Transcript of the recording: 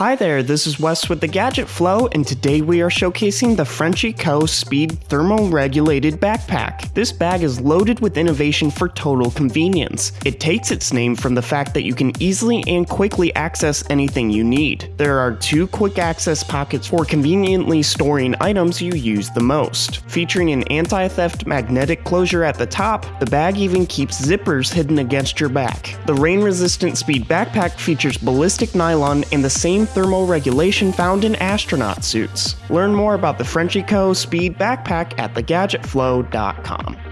Hi there, this is Wes with the Gadget Flow, and today we are showcasing the Frenchie Co. Speed Thermal-Regulated Backpack. This bag is loaded with innovation for total convenience. It takes its name from the fact that you can easily and quickly access anything you need. There are two quick access pockets for conveniently storing items you use the most. Featuring an anti-theft magnetic closure at the top, the bag even keeps zippers hidden against your back. The rain-resistant Speed Backpack features ballistic nylon and the same thermal regulation found in astronaut suits. Learn more about the Frenchie Co. Speed Backpack at thegadgetflow.com.